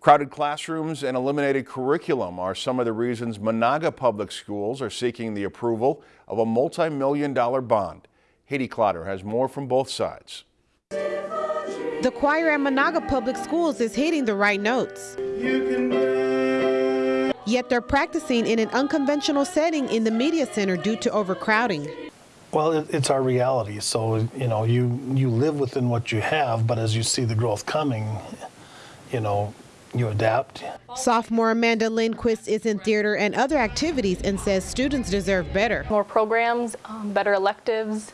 Crowded classrooms and eliminated curriculum are some of the reasons Menahga Public Schools are seeking the approval of a multi-million dollar bond. Haiti Clotter has more from both sides. The choir at Menahga Public Schools is hitting the right notes. Yet they're practicing in an unconventional setting in the media center due to overcrowding. Well, it, it's our reality. So, you know, you, you live within what you have, but as you see the growth coming, you know, you adapt. Sophomore Amanda Lindquist is in theater and other activities and says students deserve better. More programs, um, better electives.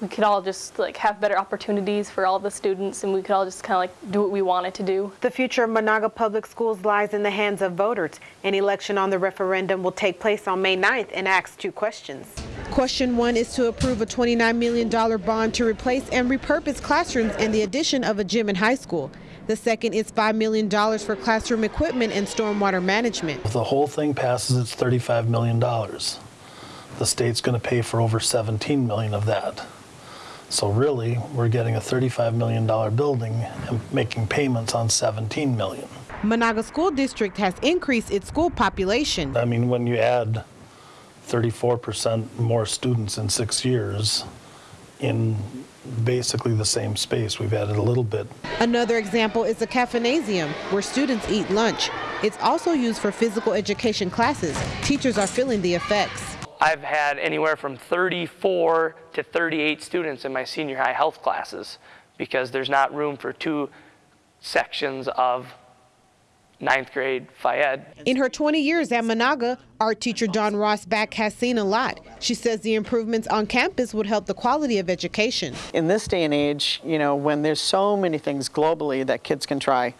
We could all just like have better opportunities for all the students and we could all just kind of like do what we wanted to do. The future of Menahga Public Schools lies in the hands of voters. An election on the referendum will take place on May 9th and asks two questions. Question one is to approve a $29 million bond to replace and repurpose classrooms and the addition of a gym in high school. The second is $5 million for classroom equipment and stormwater management. If the whole thing passes, it's $35 million. The state's going to pay for over 17 million of that. So really, we're getting a $35 million building and making payments on 17 million. Menahga School District has increased its school population. I mean, when you add 34% more students in six years in basically the same space, we've added a little bit. Another example is the caffeinasium, where students eat lunch. It's also used for physical education classes. Teachers are feeling the effects. I've had anywhere from 34 to 38 students in my senior high health classes because there's not room for two sections of ninth grade phy ed. In her 20 years at Menahga, art teacher Dawn Rossback has seen a lot. She says the improvements on campus would help the quality of education. In this day and age, you know, when there's so many things globally that kids can try,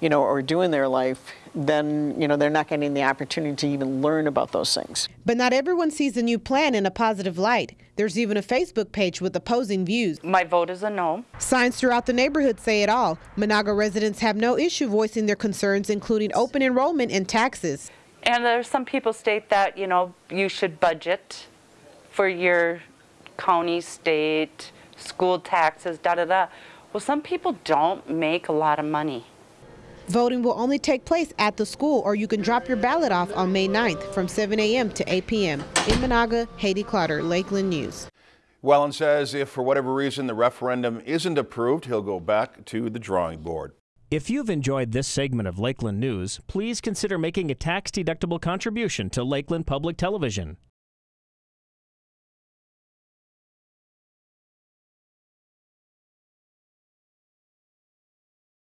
you know, or do in their life, then, you know, they're not getting the opportunity to even learn about those things. But not everyone sees the new plan in a positive light. There's even a Facebook page with opposing views. My vote is a no. Signs throughout the neighborhood say it all. Menahga residents have no issue voicing their concerns, including open enrollment and taxes. And there's some people state that, you know, you should budget for your county, state, school taxes, da da da. Well, some people don't make a lot of money. Voting will only take place at the school, or you can drop your ballot off on May 9th from 7 a.m. to 8 p.m. In Menahga, Haiti Clotter, Lakeland News. Wellen says if for whatever reason the referendum isn't approved, he'll go back to the drawing board. If you've enjoyed this segment of Lakeland News, please consider making a tax-deductible contribution to Lakeland Public Television.